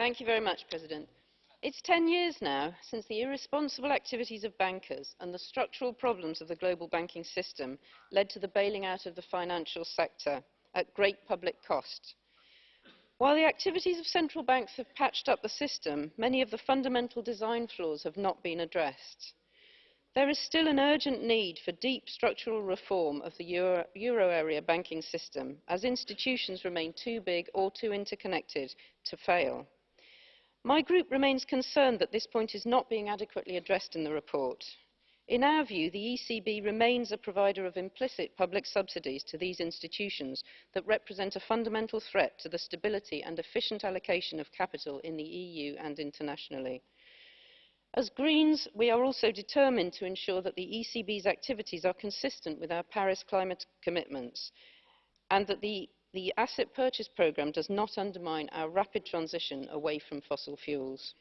Mr President. It is 10 years now since the irresponsible activities of bankers and the structural problems of the global banking system led to the bailing out of the financial sector at great public cost. While the activities of central banks have patched up the system, many of the fundamental design flaws have not been addressed. There is still an urgent need for deep structural reform of the euro, euro, area banking system, as institutions remain too big or too interconnected to fail. My group remains concerned that this point is not being adequately addressed in the report. In our view, the ECB remains a provider of implicit public subsidies to these institutions that represent a fundamental threat to the stability and efficient allocation of capital in the EU and internationally. As Greens, we are also determined to ensure that the ECB's activities are consistent with our Paris climate commitments and that the, The asset purchase programme does not undermine our rapid transition away from fossil fuels.